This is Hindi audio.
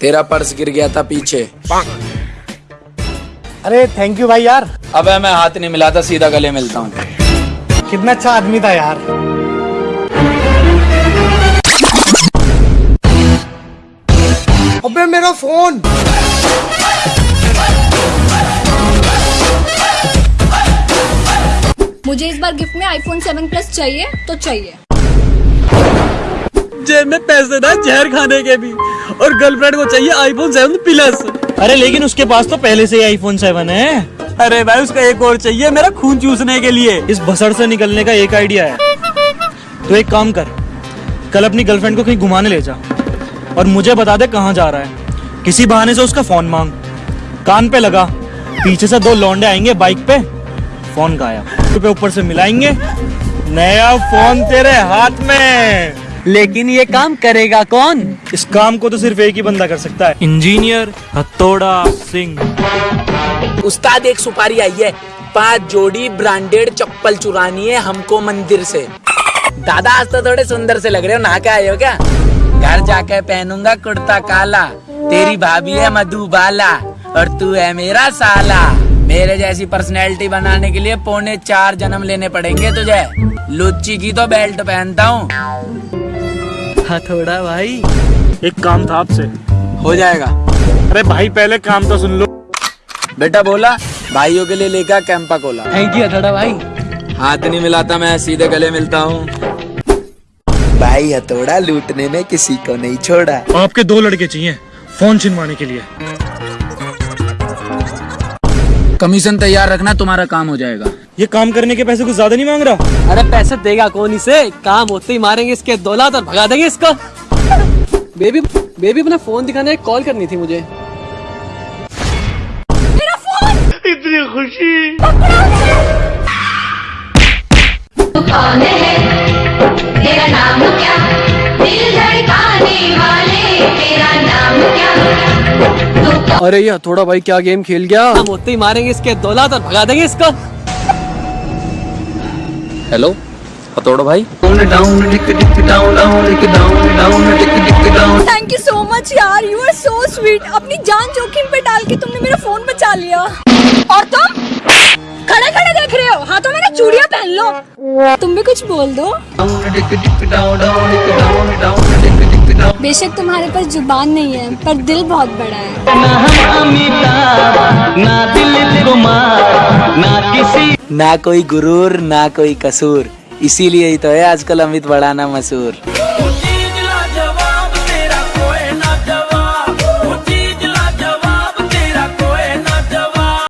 तेरा पर्स गिर गया था पीछे। अरे थैंक यू भाई यार। अब मैं हाथ नहीं मिलाता सीधा गले मिलता हूँ। कितना अच्छा आदमी था यार। अबे मेरा फ़ोन। मुझे इस बार गिफ्ट में आईफोन 7 प्लस चाहिए तो चाहिए। जेब में पैसे ना जहर खाने के भी। और गर्लफ्रेंड को चाहिए आईफोन सेवन प्लस अरे लेकिन उसके पास तो पहले से ही आईफोन सेवन है। अरे भाई उसका एक और चाहिए मेरा खून चूसने के लिए। इस भसड़ से निकलने का एक आइडिया है। तो एक काम कर कल अपनी गर्लफ्रेंड को कहीं घुमाने ले जा और मुझे बता दे कहाँ जा रहा है। किसी बहाने से उसका फ़ोन मांग। कान पे लगा पीछे से दो लौंडे आएँगे बाइक पे। फ़ोन गायब। पे ऊपर से मिलाएँगे। नया फ़ोन तेरे हाथ में। लेकिन ये काम करेगा कौन? इस काम को तो सिर्फ़ एक ही बंदा कर सकता है। इंजीनियर हथौड़ा सिंह। उस्ताद एक सुपारी आई है। पाँच जोड़ी ब्रांडेड चप्पल चुरानी है हमको मंदिर से। दादा आज तो थोड़े सुंदर से लग रहे हो। नहा के आए हो क्या? घर जाके पहनूँगा कुर्ता काला। तेरी भाभी है मधुबाला और तू है मेरा साला। मेरे जैसी पर्सनैलिटी बनाने के लिए पौने चार जन्म लेने पड़ेंगे तुझे। लुच्ची की तो बेल्ट पहनता हूँ। हथौड़ा भाई। एक काम था आपसे। हो जाएगा। अरे भाई पहले काम तो सुन लो। बेटा बोला भाइयों के लिए लेकर कैंपा कोला। थैंक यू हथौड़ा भाई। हाथ नहीं मिलाता मैं सीधे गले मिलता हूँ। भाई हथौड़ा लूटने में किसी को नहीं छोड़ा। आपके दो लड़के चाहिए फ़ोन छिनवाने के लिए। कमीशन तैयार रखना तुम्हारा काम हो जाएगा। ये काम करने के पैसे कुछ ज़्यादा नहीं मांग रहा? अरे पैसे देगा कौन इसे? काम होते ही मारेंगे इसके दौलत और भगा देंगे इसको। बेबी बेबी अपना फ़ोन दिखाने कॉल करनी थी मुझे। मेरा फ़ोन? कौन तेरा नाम क्या? दिल धड़काने वाले तेरा नाम क्या? तू कौन? अरे ये थोड़ा भाई क्या गेम खेल गया? हम होते ही मारेंगे इसके दौलत और भगा देंगे इसको। हेलो हथौड़ा भाई। थैंक यू सो मच यार यू आर सो स्वीट अपनी जान जोखिम पे डाल के तुमने मेरा फ़ोन बचा लिया। और तुम? खड़े खड़े देख रहे हो। हाथों में ना चूड़ियाँ पहन लो। तुम भी कुछ बोल दो। बेशक तुम्हारे पास ज़ुबान नहीं है, पर दिल बहुत बड़ा है। ना कोई गुरूर ना कोई कसूर। इसीलिए ही तो है आजकल अमित बड़ाना मशहूर